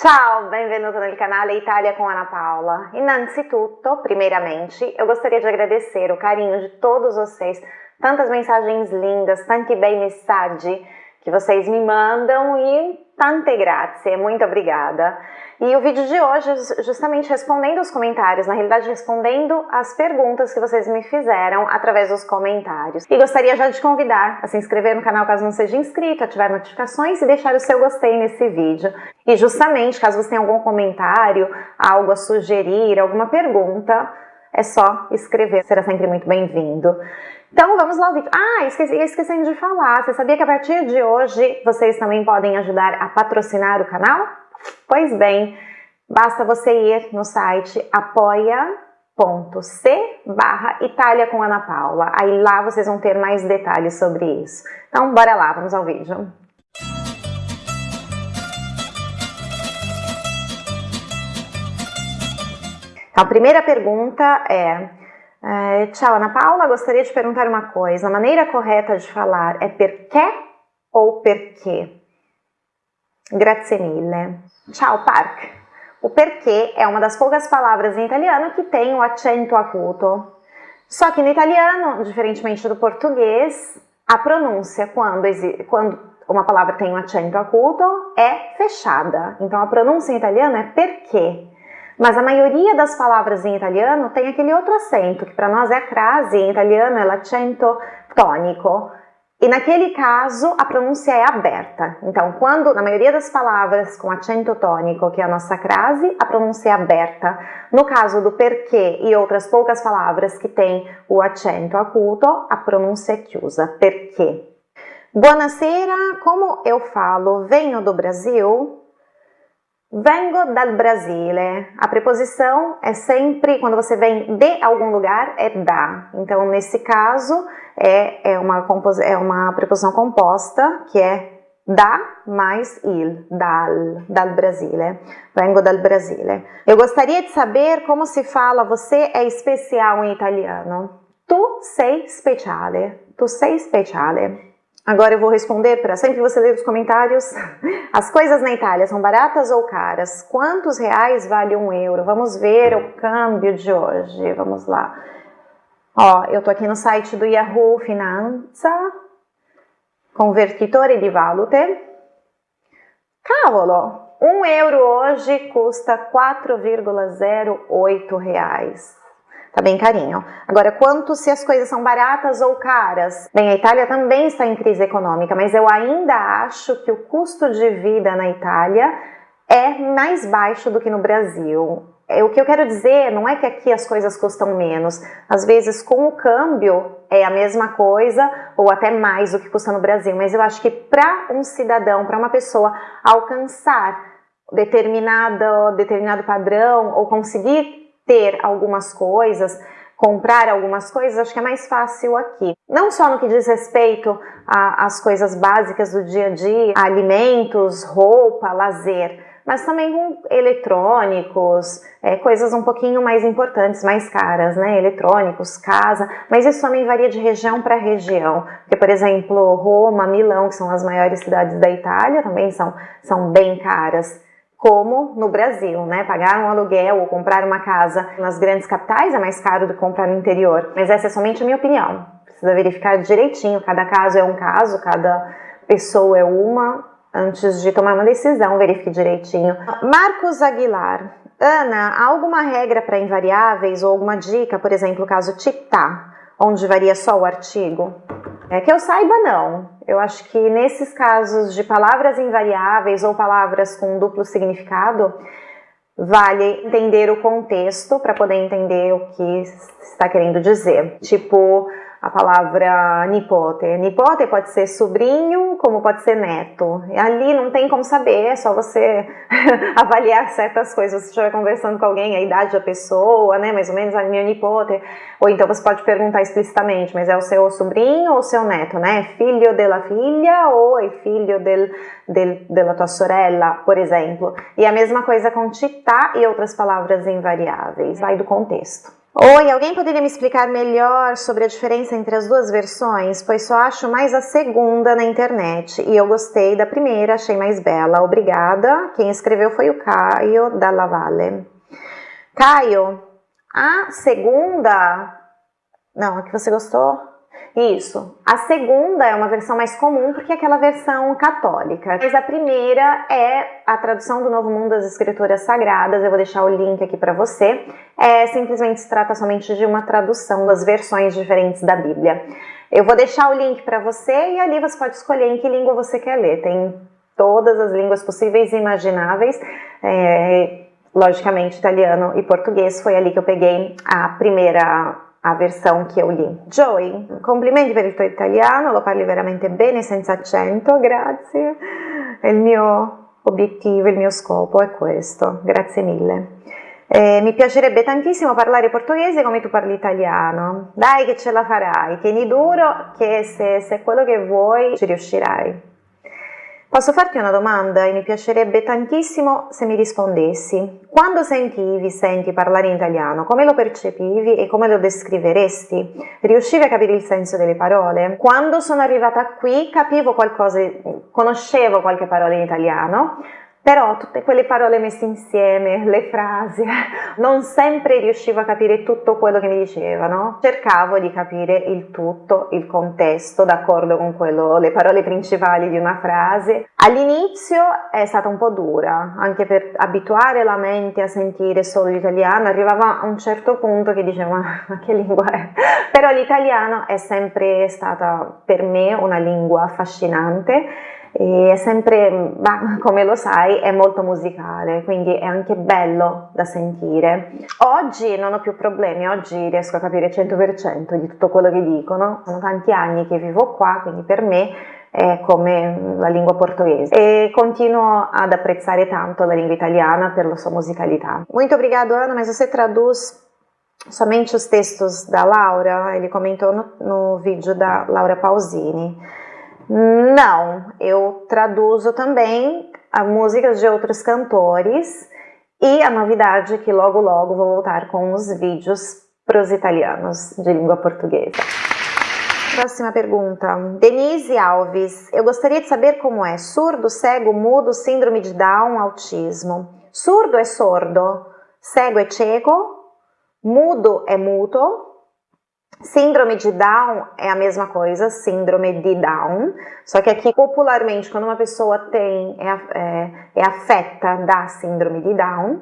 Ciao, benvenuto nel canale Italia com Ana Paula. Innanzitutto, primeiramente, eu gostaria de agradecer o carinho de todos vocês, tantas mensagens lindas, tanti bei messaggi que vocês me mandam e tante grazie, muito obrigada. E o vídeo de hoje justamente respondendo os comentários, na realidade respondendo as perguntas que vocês me fizeram através dos comentários. E gostaria já de convidar a se inscrever no canal caso não seja inscrito, ativar notificações e deixar o seu gostei nesse vídeo. E justamente, caso você tenha algum comentário, algo a sugerir, alguma pergunta, é só escrever, será sempre muito bem-vindo. Então vamos lá ao vídeo. Ah, esqueci, esquecendo de falar, você sabia que a partir de hoje vocês também podem ajudar a patrocinar o canal? Pois bem, basta você ir no site apoia.c barra Itália com Ana Paula. Aí lá vocês vão ter mais detalhes sobre isso. Então bora lá, vamos ao vídeo. Então, a primeira pergunta é, é Tchau, Ana Paula, gostaria de perguntar uma coisa. A maneira correta de falar é perché ou perché? Grazie mille. Ciao Park. O perché é uma das poucas palavras em italiano que tem o acento acuto. Só que no italiano, diferentemente do português, a pronúncia quando, quando uma palavra tem um acento acuto é fechada. Então a pronúncia em italiano é perché. Mas a maioria das palavras em italiano tem aquele outro acento, que para nós é a crase, em italiano é l'acento tônico. E naquele caso, a pronúncia é aberta. Então, quando, na maioria das palavras com acento tônico, que é a nossa crase, a pronúncia é aberta. No caso do perché e outras poucas palavras que têm o acento acuto, a pronúncia é chiusa. Perché. Buonasera, como eu falo, venho do Brasil? Vengo dal Brasile. A preposição é sempre, quando você vem de algum lugar, é da. Então, nesse caso, é, é, uma, é uma preposição composta, que é da mais il, dal, dal Brasile. Vengo dal Brasile. Eu gostaria de saber como se fala você é especial em italiano. Tu sei speciale. Tu sei speciale. Agora eu vou responder para sempre você ler os comentários. As coisas na Itália são baratas ou caras? Quantos reais vale um euro? Vamos ver o câmbio de hoje. Vamos lá. Ó, eu tô aqui no site do Yahoo Finanza, convertitore di valute. Cavolo, um euro hoje custa 4,08 reais. Tá bem carinho. Agora, quanto se as coisas são baratas ou caras? Bem, a Itália também está em crise econômica, mas eu ainda acho que o custo de vida na Itália é mais baixo do que no Brasil. É, o que eu quero dizer não é que aqui as coisas custam menos. Às vezes, com o câmbio, é a mesma coisa ou até mais do que custa no Brasil. Mas eu acho que para um cidadão, para uma pessoa alcançar determinado, determinado padrão ou conseguir ter algumas coisas, comprar algumas coisas, acho que é mais fácil aqui. Não só no que diz respeito às coisas básicas do dia a dia, alimentos, roupa, lazer, mas também com eletrônicos, é, coisas um pouquinho mais importantes, mais caras, né? Eletrônicos, casa, mas isso também varia de região para região. Porque, por exemplo, Roma, Milão, que são as maiores cidades da Itália, também são, são bem caras como no Brasil, né? Pagar um aluguel ou comprar uma casa nas grandes capitais é mais caro do que comprar no interior. Mas essa é somente a minha opinião. Precisa verificar direitinho, cada caso é um caso, cada pessoa é uma. Antes de tomar uma decisão, verifique direitinho. Marcos Aguilar. Ana, há alguma regra para invariáveis ou alguma dica, por exemplo, o caso Titá, onde varia só o artigo? É que eu saiba, não. Eu acho que nesses casos de palavras invariáveis ou palavras com duplo significado, vale entender o contexto para poder entender o que está querendo dizer. Tipo, a palavra nipote. Nipote pode ser sobrinho, como pode ser neto. Ali não tem como saber, é só você avaliar certas coisas. Se estiver conversando com alguém, a idade da pessoa, né, mais ou menos, a minha nipote. Ou então você pode perguntar explicitamente, mas é o seu sobrinho ou o seu neto, né? Filho della filha ou é filho del, del, della tua sorella, por exemplo. E a mesma coisa com titá e outras palavras invariáveis, vai do contexto. Oi, alguém poderia me explicar melhor sobre a diferença entre as duas versões? Pois só acho mais a segunda na internet e eu gostei da primeira, achei mais bela. Obrigada. Quem escreveu foi o Caio da Lavalle. Caio, a segunda. Não, a que você gostou? Isso. A segunda é uma versão mais comum porque é aquela versão católica. Mas a primeira é a tradução do Novo Mundo das Escrituras Sagradas. Eu vou deixar o link aqui para você. É, simplesmente se trata somente de uma tradução das versões diferentes da Bíblia. Eu vou deixar o link para você e ali você pode escolher em que língua você quer ler. Tem todas as línguas possíveis e imagináveis. É, logicamente, italiano e português. Foi ali que eu peguei a primeira a versão che ho lì. Joy, complimenti per il tuo italiano, lo parli veramente bene senza accento, grazie. È il mio obiettivo, il mio scopo è questo, grazie mille. Eh, mi piacerebbe tantissimo parlare portoghese come tu parli italiano. Dai che ce la farai, tieni duro che se, se è quello che vuoi ci riuscirai. Posso farti una domanda e mi piacerebbe tantissimo se mi rispondessi. Quando sentivi, senti parlare in italiano, come lo percepivi e come lo descriveresti? Riuscivi a capire il senso delle parole? Quando sono arrivata qui capivo qualcosa, conoscevo qualche parola in italiano, però tutte quelle parole messe insieme, le frasi, non sempre riuscivo a capire tutto quello che mi dicevano. Cercavo di capire il tutto, il contesto, d'accordo con quello, le parole principali di una frase. All'inizio è stata un po' dura, anche per abituare la mente a sentire solo l'italiano, arrivava a un certo punto che dicevo ma che lingua è? Però l'italiano è sempre stata per me una lingua affascinante e è sempre, come lo sai, è molto musicale, quindi è anche bello da sentire. Oggi non ho più problemi, oggi riesco a capire 100% di tutto quello che dicono, sono tanti anni che vivo qua, quindi per me è come la lingua portoghese e continuo ad apprezzare tanto la lingua italiana per la sua musicalità. Muito obrigado Ana, mas você traduz somente os textos da Laura? Ele comentou no, no vídeo da Laura Pausini. Não, eu traduzo também músicas de outros cantores e a novidade é que logo logo vou voltar com os vídeos para os italianos de língua portuguesa. Próxima pergunta. Denise Alves, eu gostaria de saber como é surdo, cego, mudo, síndrome de Down, autismo. Surdo é sordo, cego é cieco, mudo é muto, Síndrome de Down é a mesma coisa, síndrome de Down, só que aqui popularmente quando uma pessoa tem, é, é, é afeta da síndrome de Down,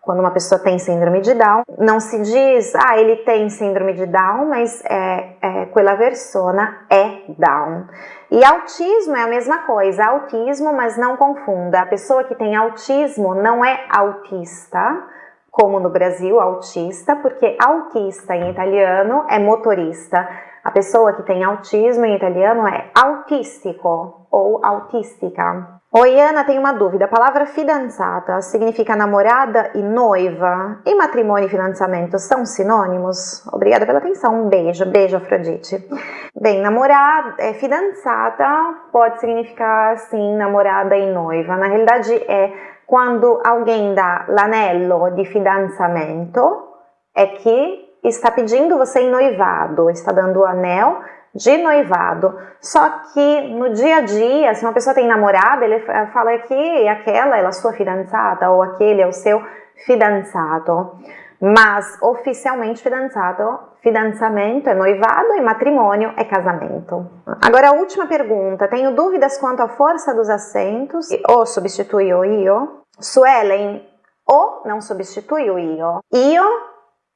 quando uma pessoa tem síndrome de Down, não se diz, ah, ele tem síndrome de Down, mas é, é quella persona é Down. E autismo é a mesma coisa, autismo, mas não confunda, a pessoa que tem autismo não é autista, como no Brasil, autista, porque autista em italiano é motorista. A pessoa que tem autismo em italiano é autistico ou autística. Oi, Ana, tenho uma dúvida. A palavra fidanzata significa namorada e noiva. E matrimônio e financiamento são sinônimos? Obrigada pela atenção. Um beijo. Beijo, Afrodite. Bem, namorada, é, fidanzata pode significar, sim, namorada e noiva. Na realidade, é quando alguém dá l'anello de fidanzamento, é que está pedindo você em noivado, está dando o anel de noivado. Só que no dia a dia, se uma pessoa tem namorada, ele fala que aquela é a sua fidanzata ou aquele é o seu fidanzato. Mas oficialmente fidanzato, fidanzamento é noivado e matrimônio é casamento. Agora a última pergunta, tenho dúvidas quanto à força dos acentos, ou substitui o io? Suelen, o não substitui o io. Io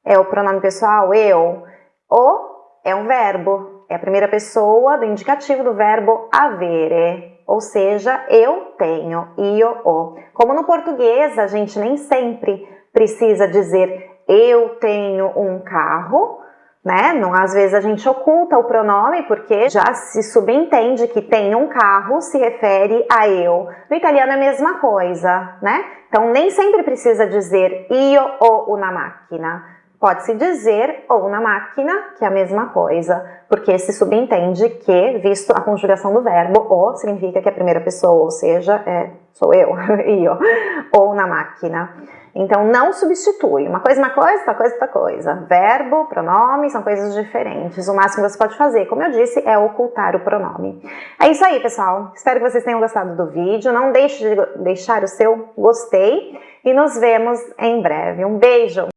é o pronome pessoal, eu. O é um verbo, é a primeira pessoa do indicativo do verbo avere, ou seja, eu tenho, io, o. Como no português, a gente nem sempre precisa dizer eu tenho um carro, né? Não, às vezes a gente oculta o pronome porque já se subentende que tem um carro se refere a eu. No italiano é a mesma coisa, né? Então nem sempre precisa dizer io o una macchina. pode-se dizer ou na máquina, que é a mesma coisa, porque se subentende que, visto a conjugação do verbo, o significa que a primeira pessoa, ou seja, é, sou eu, eu, ou na máquina. Então, não substitui. Uma coisa uma coisa, outra coisa outra coisa. Verbo, pronome, são coisas diferentes. O máximo que você pode fazer, como eu disse, é ocultar o pronome. É isso aí, pessoal. Espero que vocês tenham gostado do vídeo. Não deixe de deixar o seu gostei e nos vemos em breve. Um beijo!